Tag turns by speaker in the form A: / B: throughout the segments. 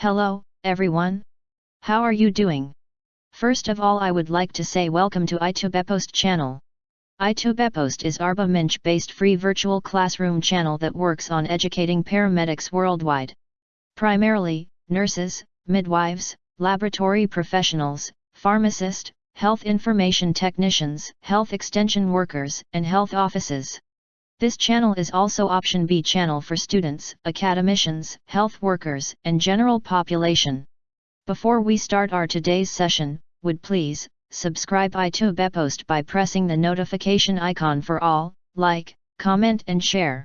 A: Hello, everyone. How are you doing? First of all I would like to say welcome to iTubepost channel. iTubepost is Arba Minch based free virtual classroom channel that works on educating paramedics worldwide. Primarily, nurses, midwives, laboratory professionals, pharmacists, health information technicians, health extension workers, and health offices. This channel is also option B channel for students, academicians, health workers, and general population. Before we start our today's session, would please, subscribe iTubepost by pressing the notification icon for all, like, comment and share.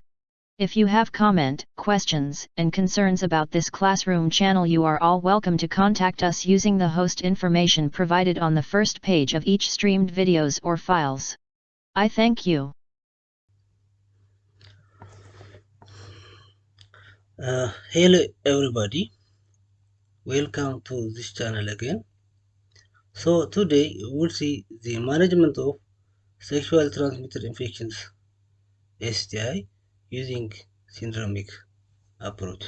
A: If you have comment, questions, and concerns about this classroom channel you are all welcome to contact us using the host information provided on the first page of each streamed videos or files. I thank you.
B: Uh, hello everybody. Welcome to this channel again. So today we will see the management of sexual transmitted infections STI using syndromic approach.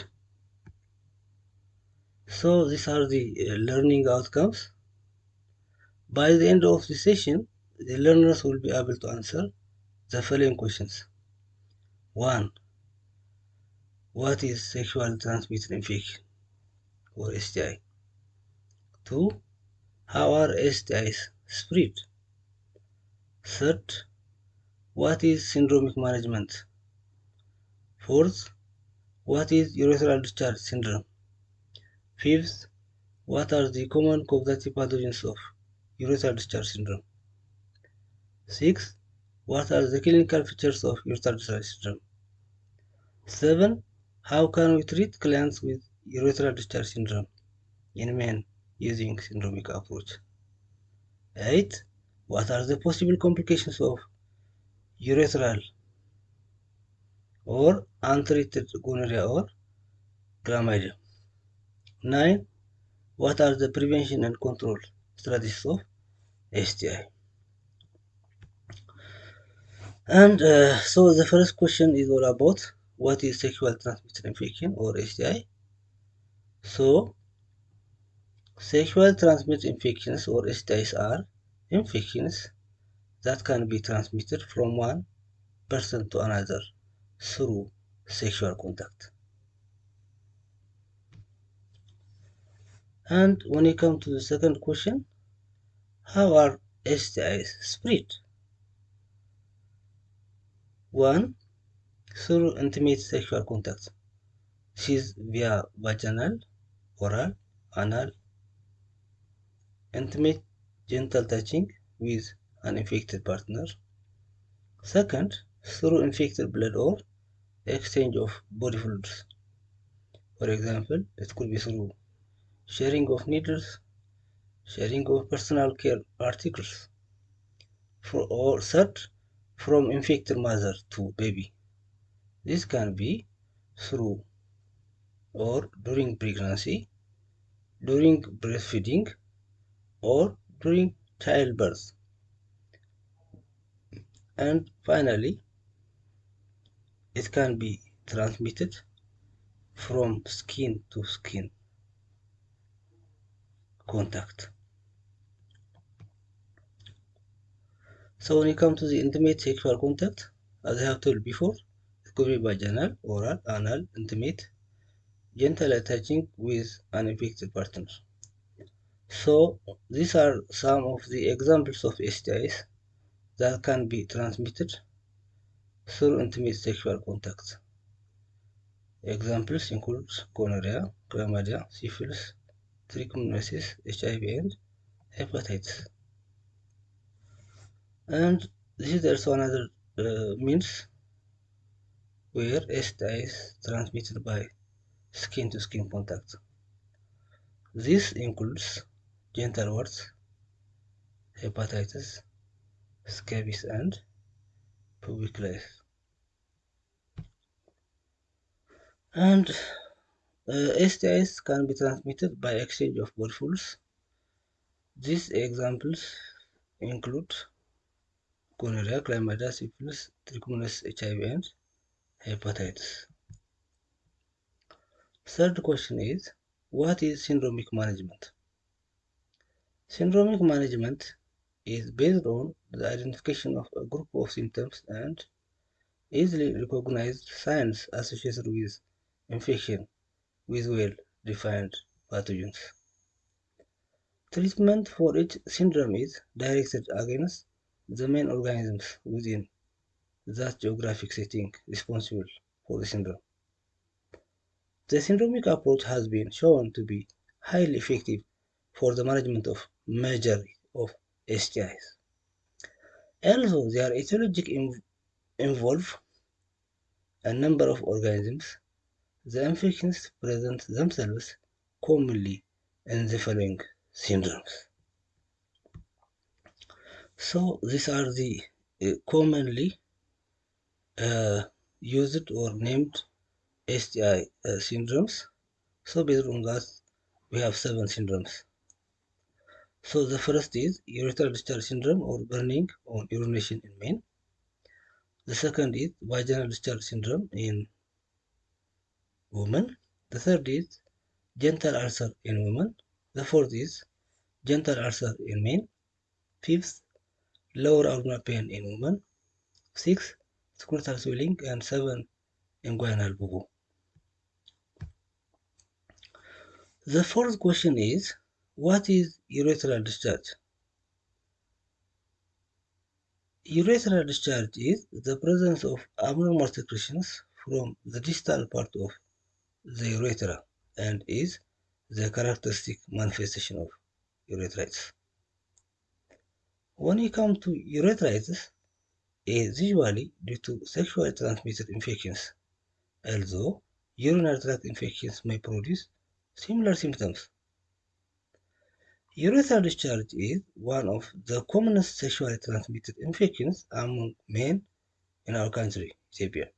B: So these are the uh, learning outcomes. By the end of the session the learners will be able to answer the following questions. One what is sexual transmitted infection or STI? 2. How are STIs spread? Third, what is syndromic management? Fourth, what is urethral discharge syndrome? Fifth, what are the common causative pathogens of urethral discharge syndrome? Sixth, what are the clinical features of urethral discharge syndrome? Seven, how can we treat clients with urethral discharge syndrome in men using syndromic approach? 8. What are the possible complications of urethral or untreated gonorrhea or chlamydia? 9. What are the prevention and control strategies of STI? And uh, so the first question is all about what is sexual transmitted infection or STI. So, sexual transmitted infections or STIs are infections that can be transmitted from one person to another through sexual contact. And when you come to the second question, how are STIs spread? One, through intimate sexual contact. This is via vaginal, oral, anal, intimate gentle touching with an infected partner. Second, through infected blood or exchange of body fluids. For example, it could be through sharing of needles, sharing of personal care articles. For, or third, from infected mother to baby. This can be through or during pregnancy, during breastfeeding, or during childbirth. And finally, it can be transmitted from skin to skin contact. So when you come to the intimate sexual contact, as I have told before, could be vaginal, oral, anal, intimate, gentle touching with an infected partner. So these are some of the examples of STIs that can be transmitted through intimate sexual contact. Examples include gonorrhea, chlamydia, syphilis, trichomoniasis, HIV, and hepatitis. And this is also another uh, means where STI is transmitted by skin-to-skin -skin contact. This includes genital warts, hepatitis, scabies, and pubic lice. And uh, STIs can be transmitted by exchange of body. These examples include gonorrhea, chlamydia, syphilis, trichomonas, HIV, and hepatitis. Third question is, what is syndromic management? Syndromic management is based on the identification of a group of symptoms and easily recognized signs associated with infection with well-defined pathogens. Treatment for each syndrome is directed against the main organisms within that geographic setting responsible for the syndrome. The syndromic approach has been shown to be highly effective for the management of majority of STIs. Although their etiology involve a number of organisms, the infections present themselves commonly in the following syndromes. So these are the uh, commonly used or named STI uh, syndromes. So based on that, we have seven syndromes. So the first is urethral discharge syndrome or burning on urination in men. The second is vaginal discharge syndrome in women. The third is genital ulcer in women. The fourth is genital ulcer in men. Fifth, lower abdominal pain in women. Sixth, scrotal swelling. And seven, inguinal bubo. The fourth question is, what is urethral discharge? Urethral discharge is the presence of abnormal secretions from the distal part of the urethra and is the characteristic manifestation of urethritis. When you come to urethritis, it is usually due to sexually transmitted infections, although urinary tract infections may produce similar symptoms. Urethral discharge is one of the commonest sexually transmitted infections among men in our country, Ethiopia.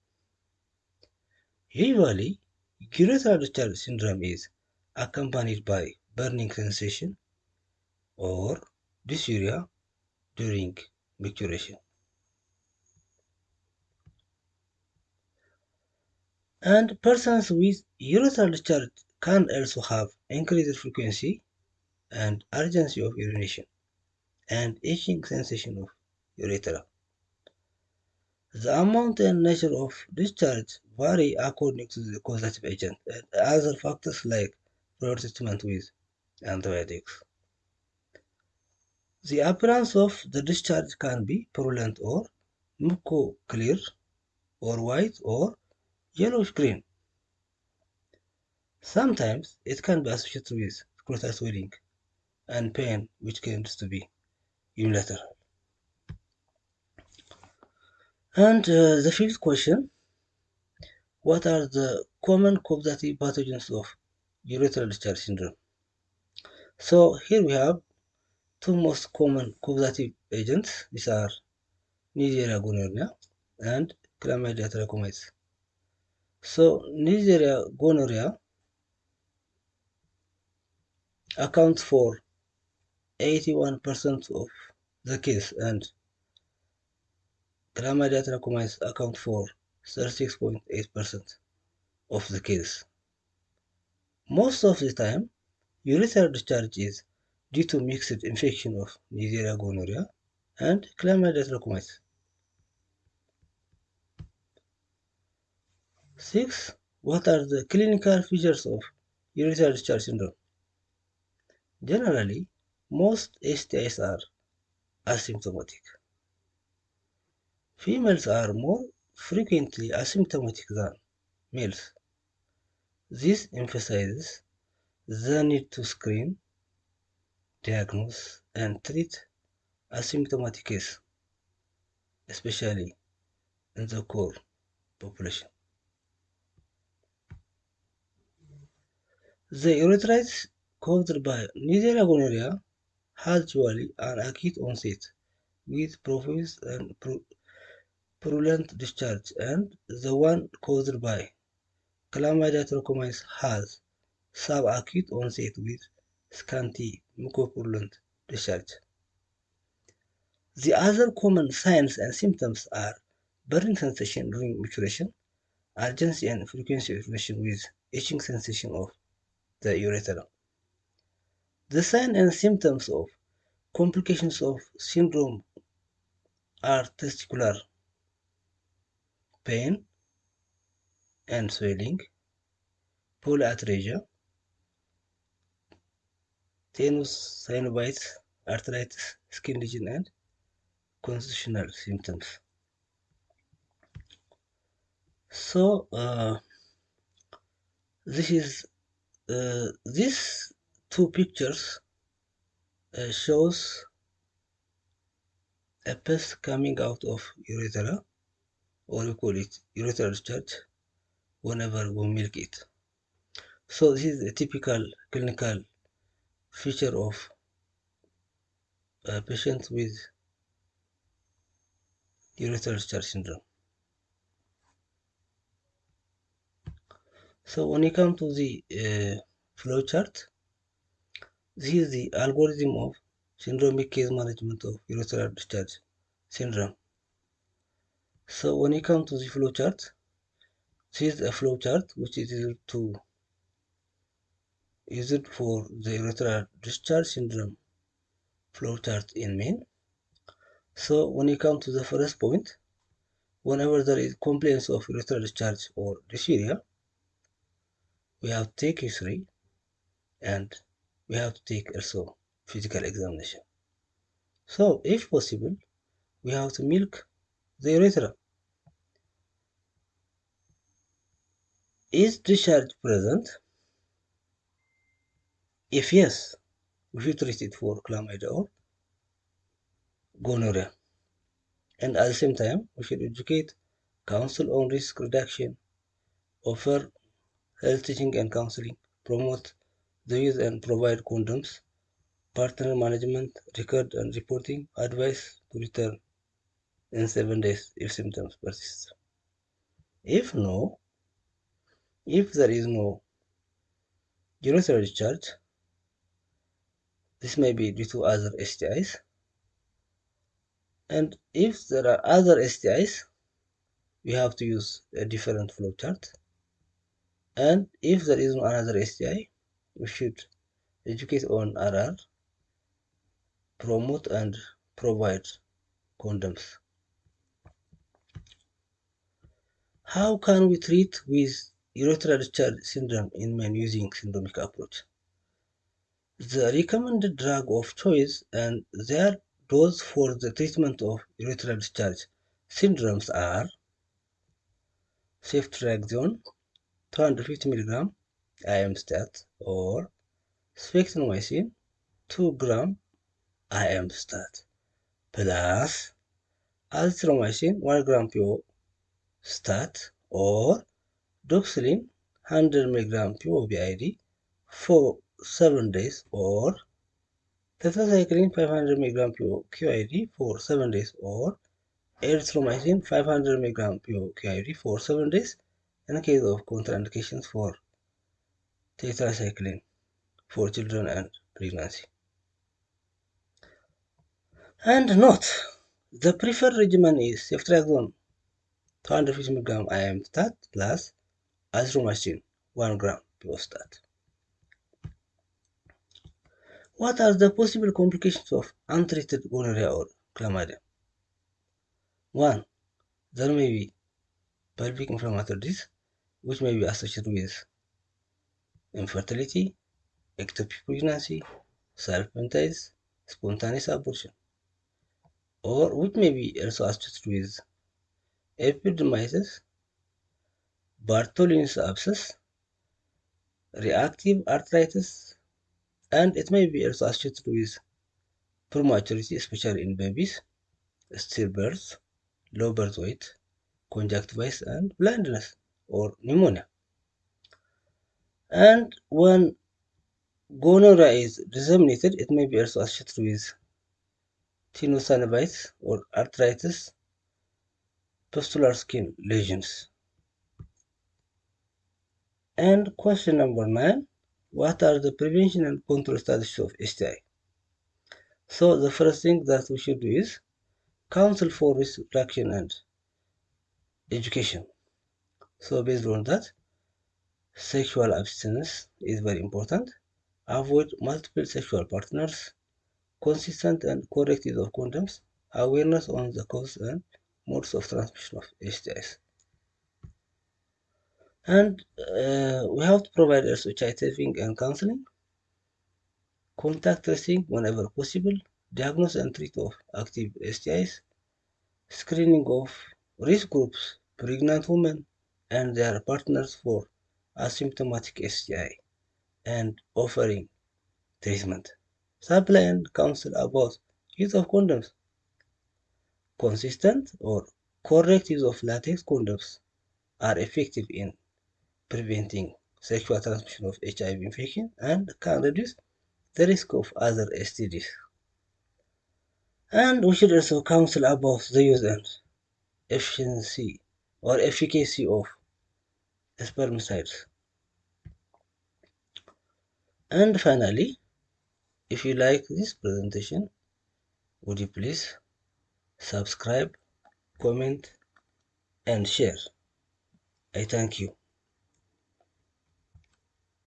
B: Usually, urethral discharge syndrome is accompanied by burning sensation or dysuria during micturition. And persons with urethral discharge can also have increased frequency and urgency of urination and itching sensation of urethra. The amount and nature of discharge vary according to the causative agent and other factors like prior treatment with antibiotics. The appearance of the discharge can be purulent or muco-clear or white or yellowish green. Sometimes it can be associated with scrotal swelling and pain which tends to be unilateral. And uh, the fifth question, what are the common causative pathogens of urethral discharge syndrome? So here we have two most common causative agents. These are Neisseria gonorrhea and Chlamydia trachomatis. So Neisseria gonorrhea accounts for 81% of the case and Chlamydia trachomatis account for 36.8% of the case. Most of the time, urethral discharge is due to mixed infection of Neisseria gonorrhea and Chlamydia trachomatis. 6. What are the clinical features of urethral discharge syndrome? Generally, most STIs are asymptomatic. Females are more frequently asymptomatic than males. This emphasizes the need to screen, diagnose, and treat asymptomatic cases, especially in the core population. The urethritis caused by Neisseria gonorrhea has usually an acute onset with profuse and purulent discharge, and the one caused by Chlamydia trachomatis has subacute onset with scanty mucopurulent discharge. The other common signs and symptoms are burning sensation during micturition, urgency and frequency of urination with itching sensation of the urethra. The signs and symptoms of complications of syndrome are testicular pain and swelling, polyarthralgia, tenosynovitis, arthritis, skin lesion, and constitutional symptoms. So uh, this is uh, these two pictures uh, shows a pus coming out of urethra or we call it urethral discharge whenever we milk it. So this is a typical clinical feature of a patient with urethral discharge syndrome. So when you come to the uh, flow chart, this is the algorithm of syndromic case management of urethral discharge syndrome. So when you come to the flow chart, this is a flow chart which is used to used for the urethral discharge syndrome flow chart in main. So when you come to the first point, whenever there is complaints of urethral discharge or dysuria, we have to take history and we have to take also physical examination. So if possible, we have to milk the urethra. Is discharge present? If yes, we should treat it for chlamydia or gonorrhea. And at the same time, we should educate counsel on risk reduction, offer health teaching and counseling, promote the use and provide condoms, partner management, record and reporting, advice to return in seven days if symptoms persist. If no, if there is no urethral discharge, this may be due to other STIs. And if there are other STIs, we have to use a different flow chart. And if there is no another STI, we should educate on RR, promote and provide condoms. How can we treat with urethral discharge syndrome in men using syndromic approach? The recommended drug of choice and their dose for the treatment of urethral discharge syndromes are ceftriaxone 250 mg IM stat or spectinomycin 2 gram IM stat plus azithromycin 1 gram PO stat or doxycycline 100 mg PO BID for 7 days or tetracycline 500 mg PO QID for 7 days or erythromycin 500 mg PO QID for 7 days in case of contraindications for tetracycline for children and pregnancy. And note, the preferred regimen is ceftriaxone 250 mg IM stat plus azithromycin 1 gram PO stat. What are the possible complications of untreated gonorrhea or chlamydia? 1. There may be pelvic inflammatory disease, which may be associated with infertility, ectopic pregnancy, salpingitis, spontaneous abortion, or which may be also associated with epididymitis, Bartholin's abscess, reactive arthritis, and it may be also associated with prematurity, especially in babies, stillbirth, low birth weight, conjunctivitis, and blindness or pneumonia. And when gonorrhea is disseminated, it may be also associated with tenosynovitis or arthritis, pustular skin lesions. And question number nine, what are the prevention and control strategies of STI? So the first thing that we should do is counsel for risk reduction and education. So based on that, Sexual abstinence is very important. Avoid multiple sexual partners. Consistent and correct use of condoms. Awareness on the cause and modes of transmission of STIs. And uh, we have to provide also child saving and counseling, contact tracing whenever possible, diagnose and treat of active STIs, screening of risk groups, pregnant women and their partners for asymptomatic STI, and offering treatment. Supply and counsel about use of condoms. Consistent or correct use of latex condoms are effective in preventing sexual transmission of HIV infection and can reduce the risk of other STDs. And we should also counsel about the use and efficiency or efficacy of spermicides. And finally, if you like this presentation, would you please subscribe, comment, and share. I thank you.